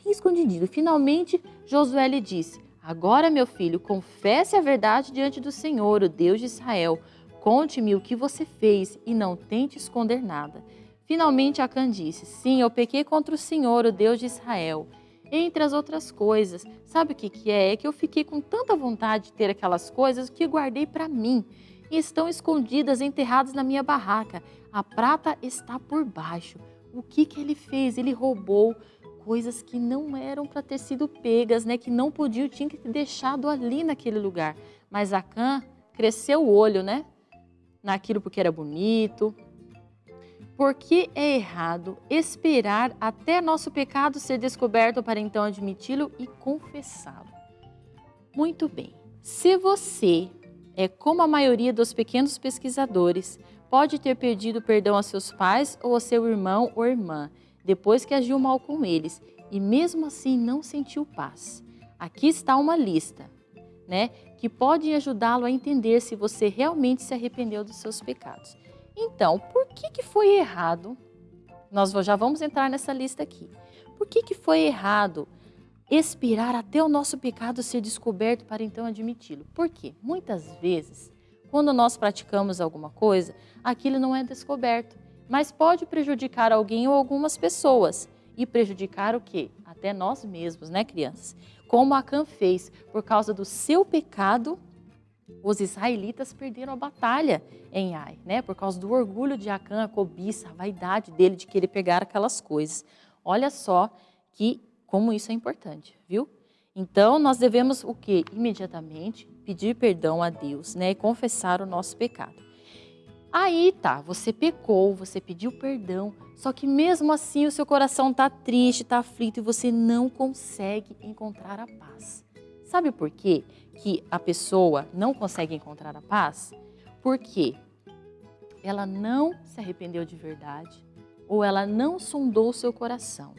Bem escondidinho. Finalmente Josué lhe disse: Agora, meu filho, confesse a verdade diante do Senhor, o Deus de Israel. Conte-me o que você fez e não tente esconder nada. Finalmente Acã disse, sim, eu pequei contra o Senhor, o Deus de Israel. Entre as outras coisas, sabe o que, que é? É que eu fiquei com tanta vontade de ter aquelas coisas que guardei para mim. E estão escondidas, enterradas na minha barraca. A prata está por baixo. O que, que ele fez? Ele roubou coisas que não eram para ter sido pegas, né? Que não podiam, tinha que ter deixado ali naquele lugar. Mas Acã cresceu o olho, né? Naquilo porque era bonito. Porque é errado esperar até nosso pecado ser descoberto para então admiti-lo e confessá-lo. Muito bem. Se você é como a maioria dos pequenos pesquisadores, pode ter perdido perdão a seus pais ou a seu irmão ou irmã, depois que agiu mal com eles, e mesmo assim não sentiu paz. Aqui está uma lista, né, que pode ajudá-lo a entender se você realmente se arrependeu dos seus pecados. Então, por que, que foi errado? Nós já vamos entrar nessa lista aqui. Por que, que foi errado esperar até o nosso pecado ser descoberto para então admiti-lo. Por quê? Muitas vezes, quando nós praticamos alguma coisa, aquilo não é descoberto, mas pode prejudicar alguém ou algumas pessoas. E prejudicar o quê? Até nós mesmos, né, crianças? Como Acã fez, por causa do seu pecado, os israelitas perderam a batalha em Ai, né? Por causa do orgulho de Acã, a cobiça, a vaidade dele de querer pegar aquelas coisas. Olha só que como isso é importante, viu? Então, nós devemos o que? Imediatamente pedir perdão a Deus, né? E confessar o nosso pecado. Aí tá, você pecou, você pediu perdão, só que mesmo assim o seu coração está triste, está aflito e você não consegue encontrar a paz. Sabe por quê que a pessoa não consegue encontrar a paz? Porque ela não se arrependeu de verdade ou ela não sondou o seu coração.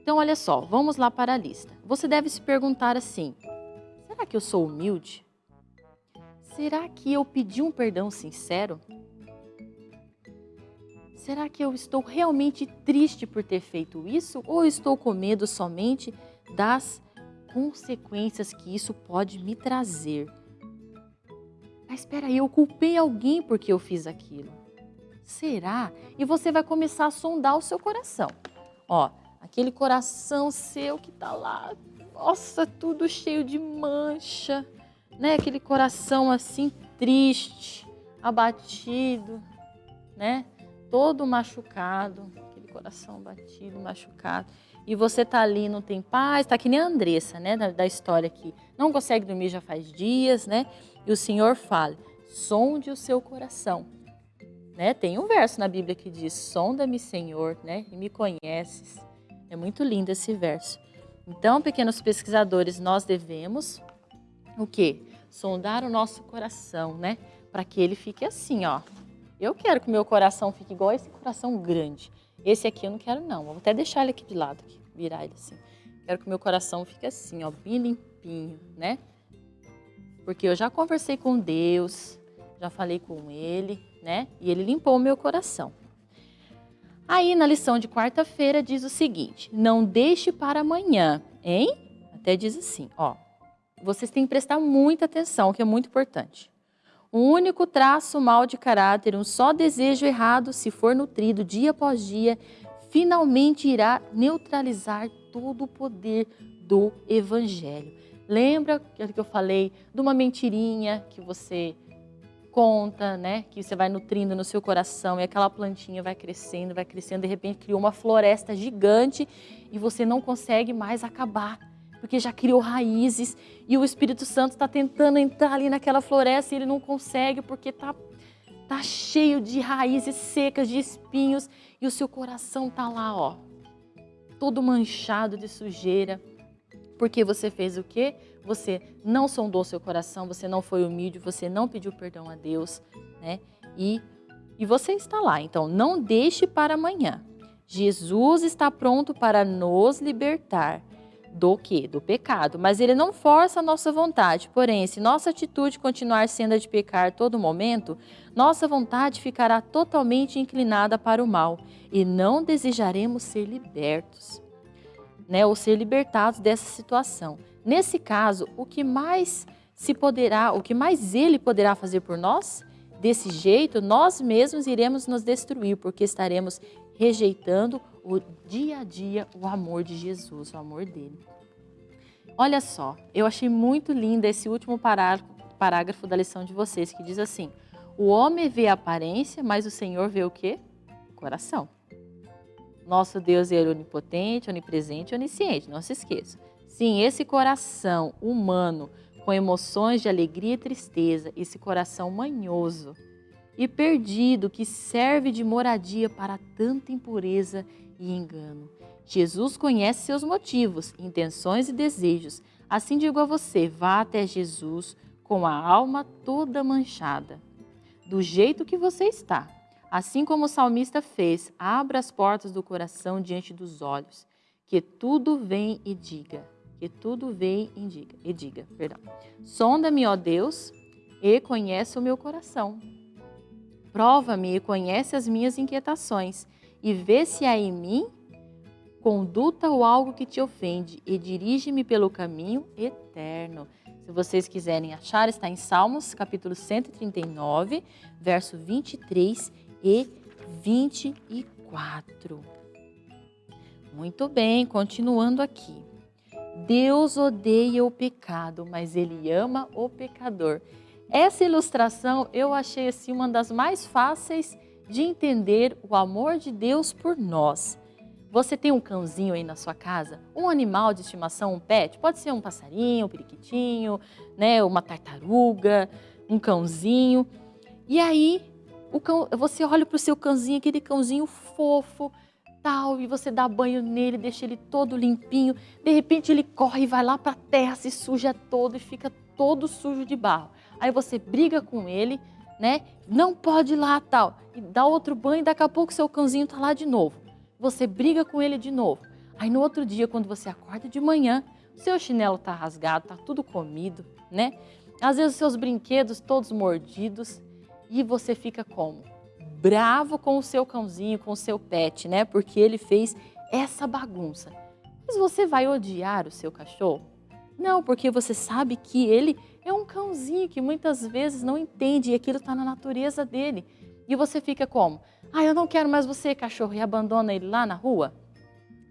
Então, olha só, vamos lá para a lista. Você deve se perguntar assim: será que eu sou humilde? Será que eu pedi um perdão sincero? Será que eu estou realmente triste por ter feito isso ou estou com medo somente das consequências que isso pode me trazer? Mas espera aí, eu culpei alguém porque eu fiz aquilo. Será? E você vai começar a sondar o seu coração. Ó, aquele coração seu que está lá, nossa, tudo cheio de mancha, né? Aquele coração assim triste, abatido, né? Todo machucado, aquele coração batido, machucado. E você tá ali, não tem paz, tá que nem a Andressa, né, da, da história aqui. Não consegue dormir já faz dias, né? E o Senhor fala: sonde o seu coração. Né? Tem um verso na Bíblia que diz: sonda-me, Senhor, né? E me conheces. É muito lindo esse verso. Então, pequenos pesquisadores, nós devemos o quê? Sondar o nosso coração, né? Para que ele fique assim, ó. Eu quero que o meu coração fique igual esse coração grande. Esse aqui eu não quero não. Vou até deixar ele aqui de lado, aqui, virar ele assim. Quero que o meu coração fique assim, ó, bem limpinho, né? Porque eu já conversei com Deus, já falei com Ele, né? E Ele limpou o meu coração. Aí na lição de quarta-feira diz o seguinte: não deixe para amanhã, hein? Até diz assim, ó. Vocês têm que prestar muita atenção, que é muito importante. Um único traço mal de caráter, um só desejo errado, se for nutrido dia após dia, finalmente irá neutralizar todo o poder do evangelho. Lembra que eu falei de uma mentirinha que você conta, né, que você vai nutrindo no seu coração e aquela plantinha vai crescendo, vai crescendo, de repente criou uma floresta gigante e você não consegue mais acabar, porque já criou raízes e o Espírito Santo está tentando entrar ali naquela floresta e ele não consegue porque está tá cheio de raízes secas, de espinhos e o seu coração tá lá, ó, todo manchado de sujeira. Porque você fez o quê? Você não sondou seu coração, você não foi humilde, você não pediu perdão a Deus, né? E, e você está lá. Então, não deixe para amanhã. Jesus está pronto para nos libertar do que? Do pecado. Mas ele não força a nossa vontade. Porém, se nossa atitude continuar sendo a de pecar todo momento, nossa vontade ficará totalmente inclinada para o mal e não desejaremos ser libertos né, ou ser libertados dessa situação. Nesse caso, o que mais se poderá, o que mais ele poderá fazer por nós? Desse jeito, nós mesmos iremos nos destruir, porque estaremos rejeitando o dia a dia o amor de Jesus, o amor dele. Olha só, eu achei muito lindo esse último parágrafo da lição de vocês, que diz assim: O homem vê a aparência, mas o Senhor vê o quê? O coração. Nosso Deus é onipotente, onipresente, onisciente, não se esqueça. Sim, esse coração humano com emoções de alegria e tristeza, esse coração manhoso e perdido que serve de moradia para tanta impureza e engano. Jesus conhece seus motivos, intenções e desejos. Assim digo a você, vá até Jesus com a alma toda manchada, do jeito que você está. Assim como o salmista fez, abra as portas do coração diante dos olhos, que tudo vem e diga, que tudo vem e diga, e diga, perdão. Sonda-me, ó Deus, e conhece o meu coração. Prova-me e conhece as minhas inquietações, e vê se há em mim conduta ou algo que te ofende, e dirige-me pelo caminho eterno. Se vocês quiserem achar, está em Salmos, capítulo 139, verso 23 e 24. Muito bem, continuando aqui. Deus odeia o pecado, mas Ele ama o pecador. Essa ilustração eu achei assim uma das mais fáceis de entender o amor de Deus por nós. Você tem um cãozinho aí na sua casa? Um animal de estimação, um pet? Pode ser um passarinho, um periquitinho, né, uma tartaruga, um cãozinho. E aí o cão, você olha para o seu cãozinho, aquele cãozinho fofo, tal, e você dá banho nele, deixa ele todo limpinho. De repente ele corre e vai lá para a terra, se suja todo e fica todo sujo de barro. Aí você briga com ele, né? Não pode ir lá, tal. E dá outro banho e daqui a pouco seu cãozinho tá lá de novo. Você briga com ele de novo. Aí no outro dia, quando você acorda de manhã, seu chinelo tá rasgado, tá tudo comido, né? Às vezes os seus brinquedos todos mordidos e você fica como? Bravo com o seu cãozinho, com o seu pet, né? Porque ele fez essa bagunça. Mas você vai odiar o seu cachorro? Não, porque você sabe que ele é um cãozinho que muitas vezes não entende e aquilo está na natureza dele. E você fica como? Ah, eu não quero mais você, cachorro, e abandona ele lá na rua?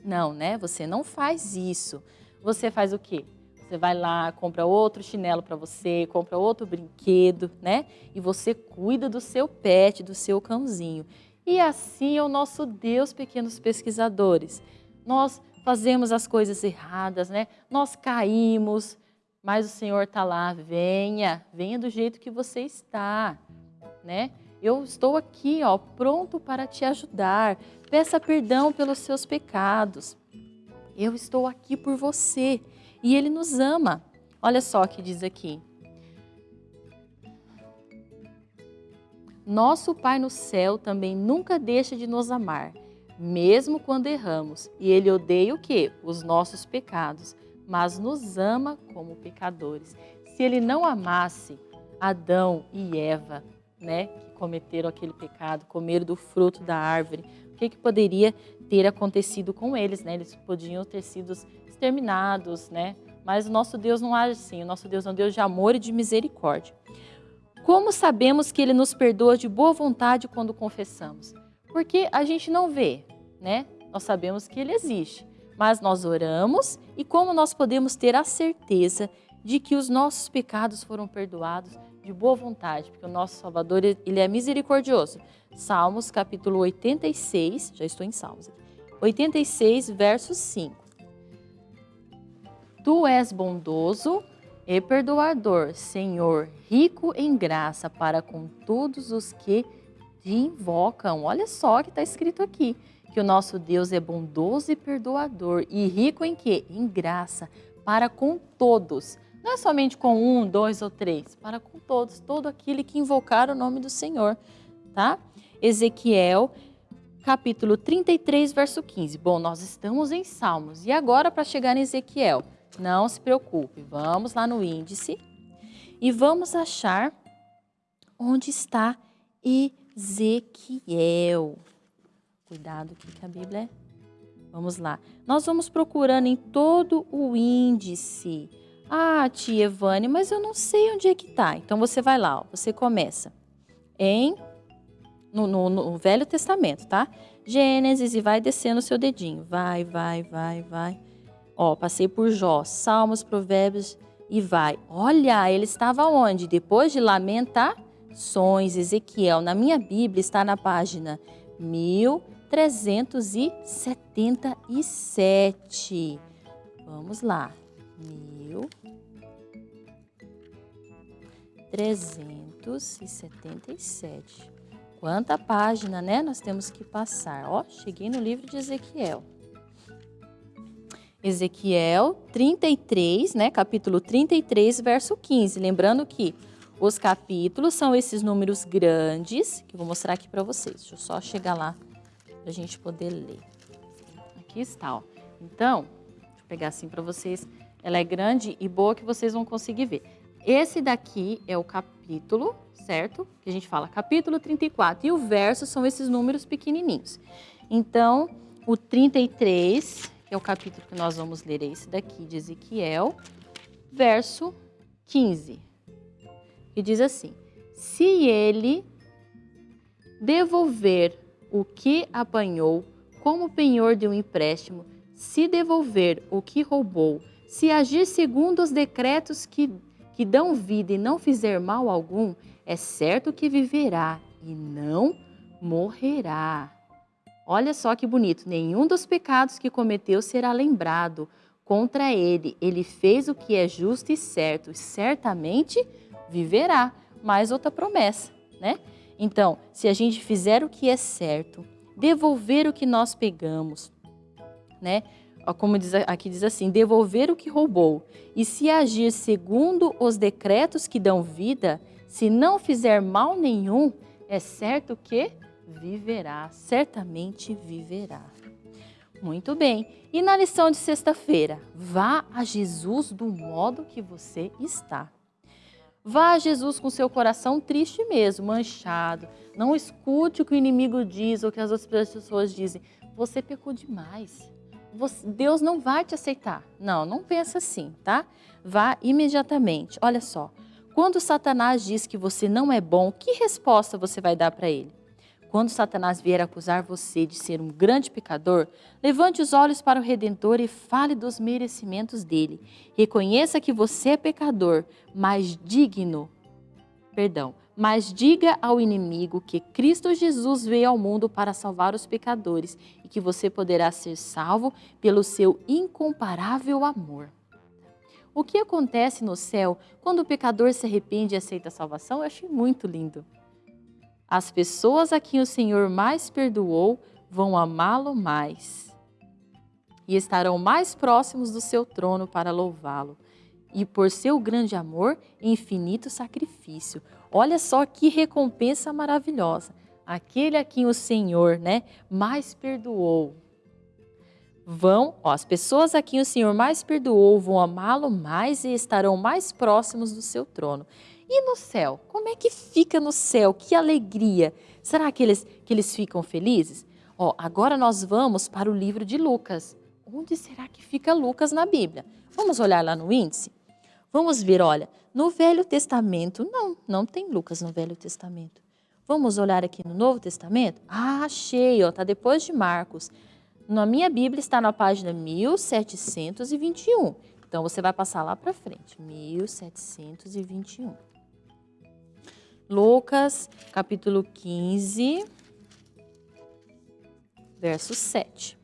Não, né? Você não faz isso. Você faz o quê? Você vai lá, compra outro chinelo para você, compra outro brinquedo, né? E você cuida do seu pet, do seu cãozinho. E assim é o nosso Deus, pequenos pesquisadores. Nós fazemos as coisas erradas, né? Nós caímos, mas o Senhor está lá, venha, venha do jeito que você está, né? Eu estou aqui, ó, pronto para te ajudar. Peça perdão pelos seus pecados. Eu estou aqui por você e Ele nos ama. Olha só o que diz aqui. Nosso Pai no céu também nunca deixa de nos amar, mesmo quando erramos. E Ele odeia o quê? Os nossos pecados, mas nos ama como pecadores. Se Ele não amasse Adão e Eva, né, que cometeram aquele pecado, comeram do fruto da árvore, o que, que poderia ter acontecido com eles? Né? Eles podiam ter sido exterminados, né? Mas o nosso Deus não age assim, o nosso Deus é um Deus de amor e de misericórdia. Como sabemos que Ele nos perdoa de boa vontade quando confessamos? Porque a gente não vê, né? Nós sabemos que Ele existe, mas nós oramos e como nós podemos ter a certeza de que os nossos pecados foram perdoados de boa vontade, porque o nosso Salvador, Ele é misericordioso. Salmos capítulo 86, já estou em Salmos, 86, verso 5. Tu és bondoso e perdoador, Senhor, rico em graça para com todos os que te invocam. Olha só que está escrito aqui, que o nosso Deus é bondoso e perdoador e rico em quê? Em graça para com todos. Não é somente com um, dois ou três, para com todos, todo aquele que invocar o nome do Senhor, tá? Ezequiel capítulo 33, verso 15. Bom, nós estamos em Salmos. E agora, para chegar em Ezequiel, não se preocupe, vamos lá no índice e vamos achar onde está Ezequiel. Cuidado que a Bíblia é. Vamos lá. Nós vamos procurando em todo o índice. Ah, tia Evane, mas eu não sei onde é que está. Então você vai lá, ó, você começa em no, no, no Velho Testamento, tá? Gênesis e vai descendo o seu dedinho. Vai, vai, vai, vai. Ó, passei por Jó, Salmos, Provérbios e vai. Olha, ele estava onde? Depois de Lamentações, Ezequiel. Na minha Bíblia está na página 1000 377. Vamos lá. Mil. 377. Quanta página, né? Nós temos que passar. Ó, cheguei no livro de Ezequiel. Ezequiel 33, né? Capítulo 33, verso 15. Lembrando que os capítulos são esses números grandes, que eu vou mostrar aqui para vocês. Deixa eu só chegar lá a gente poder ler. Aqui está, ó. Então, deixa eu pegar assim para vocês. Ela é grande e boa que vocês vão conseguir ver. Esse daqui é o capítulo, certo? Que a gente fala capítulo 34. E o verso são esses números pequenininhos. Então, o 33, que é o capítulo que nós vamos ler, é esse daqui de Ezequiel, verso 15. E diz assim: Se ele devolver o que apanhou como penhor de um empréstimo, se devolver o que roubou, se agir segundo os decretos que que dão vida e não fizer mal algum, é certo que viverá e não morrerá. Olha só que bonito, nenhum dos pecados que cometeu será lembrado contra ele. Ele fez o que é justo e certo, e certamente viverá. Mais outra promessa, né? Então, se a gente fizer o que é certo, devolver o que nós pegamos, né? como diz, aqui diz assim, devolver o que roubou, e se agir segundo os decretos que dão vida, se não fizer mal nenhum, é certo que viverá, certamente viverá. Muito bem. E na lição de sexta-feira, vá a Jesus do modo que você está. Vá a Jesus com seu coração triste mesmo, manchado. Não escute o que o inimigo diz ou o que as outras pessoas dizem. Você pecou demais você, Deus não vai te aceitar. Não, não pensa assim, tá? Vá imediatamente. Olha só, quando Satanás diz que você não é bom, que resposta você vai dar para ele? Quando Satanás vier acusar você de ser um grande pecador, levante os olhos para o Redentor e fale dos merecimentos dele. Reconheça que você é pecador, mas digno, perdão, mas diga ao inimigo que Cristo Jesus veio ao mundo para salvar os pecadores e que você poderá ser salvo pelo seu incomparável amor. O que acontece no céu quando o pecador se arrepende e aceita a salvação? Eu achei muito lindo. As pessoas a quem o Senhor mais perdoou vão amá-lo mais e estarão mais próximos do seu trono para louvá-lo. E por seu grande amor infinito sacrifício, Olha só que recompensa maravilhosa. Aquele a quem o Senhor né, mais perdoou. Vão, ó, as pessoas a quem o Senhor mais perdoou vão amá-lo mais e estarão mais próximos do seu trono. E no céu? Como é que fica no céu? Que alegria! Será que eles, que eles ficam felizes? Ó, agora nós vamos para o livro de Lucas. Onde será que fica Lucas na Bíblia? Vamos olhar lá no índice? Vamos ver, olha, no Velho Testamento, não, não tem Lucas no Velho Testamento. Vamos olhar aqui no Novo Testamento? Ah, achei, ó, tá depois de Marcos. Na minha Bíblia está na página 1721. Então você vai passar lá para frente, 1721. Lucas, capítulo 15, verso 7.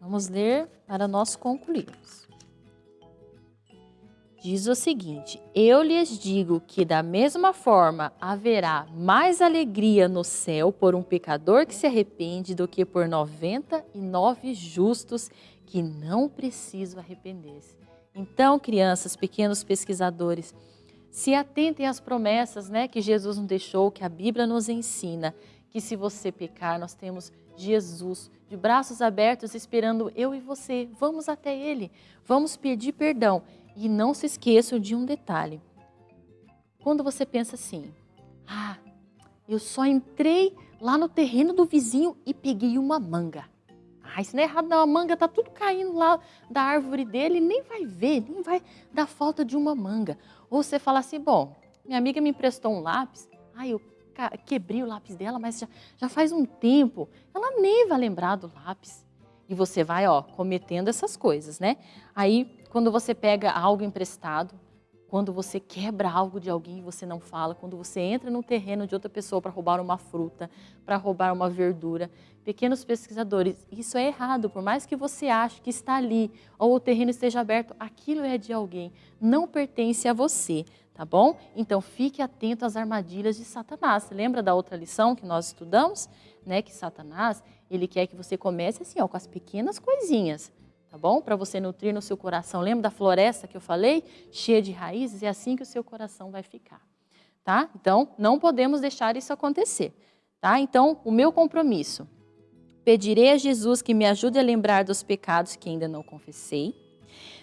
Vamos ler para nós concluirmos. Diz o seguinte: Eu lhes digo que, da mesma forma, haverá mais alegria no céu por um pecador que se arrepende do que por noventa e nove justos que não precisam arrepender-se. Então, crianças, pequenos pesquisadores, se atentem às promessas né, que Jesus nos deixou, que a Bíblia nos ensina, que se você pecar, nós temos Jesus, de braços abertos, esperando eu e você. Vamos até Ele, vamos pedir perdão. E não se esqueçam de um detalhe. Quando você pensa assim, ah, eu só entrei lá no terreno do vizinho e peguei uma manga. Ah, isso não é errado não, a manga tá tudo caindo lá da árvore dele, nem vai ver, nem vai dar falta de uma manga. Ou você fala assim, bom, minha amiga me emprestou um lápis, ah, eu quebrei o lápis dela, mas já, já faz um tempo. Ela nem vai lembrar do lápis. E você vai, ó, cometendo essas coisas, né? Aí, quando você pega algo emprestado, quando você quebra algo de alguém e você não fala, quando você entra no terreno de outra pessoa para roubar uma fruta, para roubar uma verdura. Pequenos pesquisadores, isso é errado, por mais que você ache que está ali ou o terreno esteja aberto, aquilo é de alguém, não pertence a você, tá bom? Então fique atento às armadilhas de Satanás. Lembra da outra lição que nós estudamos? Né, que Satanás, ele quer que você comece assim, ó, com as pequenas coisinhas, tá bom? Para você nutrir no seu coração. Lembra da floresta que eu falei? Cheia de raízes, é assim que o seu coração vai ficar, tá? Então, não podemos deixar isso acontecer, tá? Então, o meu compromisso, pedirei a Jesus que me ajude a lembrar dos pecados que ainda não confessei,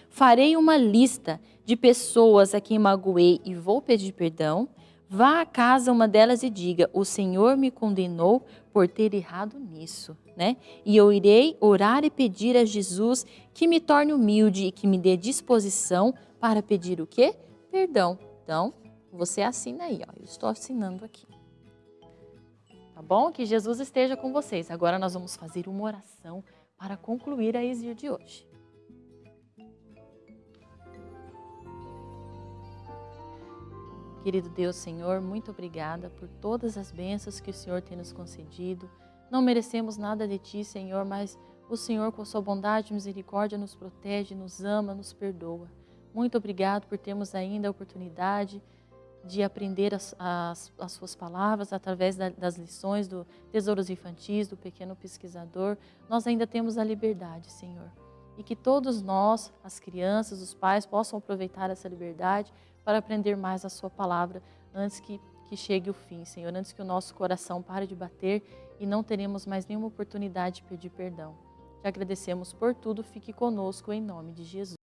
farei uma lista de pessoas a quem magoei e vou pedir perdão, vá a casa uma delas e diga, o Senhor me condenou por ter errado nisso né? E eu irei orar e pedir a Jesus que me torne humilde e que me dê disposição para pedir o quê? Perdão. Então, você assina aí, ó. Eu estou assinando aqui. Tá bom? Que Jesus esteja com vocês. Agora nós vamos fazer uma oração para concluir a exílio de hoje. Querido Deus, Senhor, muito obrigada por todas as bênçãos que o Senhor tem nos concedido não merecemos nada de Ti, Senhor, mas o Senhor, com Sua bondade e misericórdia, nos protege, nos ama, nos perdoa. Muito obrigado por termos ainda a oportunidade de aprender as, as, as Suas palavras através da, das lições do Tesouros Infantis, do Pequeno Pesquisador. Nós ainda temos a liberdade, Senhor. E que todos nós, as crianças, os pais, possam aproveitar essa liberdade para aprender mais a Sua palavra antes que, que chegue o fim, Senhor, antes que o nosso coração pare de bater e não teremos mais nenhuma oportunidade de pedir perdão. Te agradecemos por tudo, fique conosco em nome de Jesus.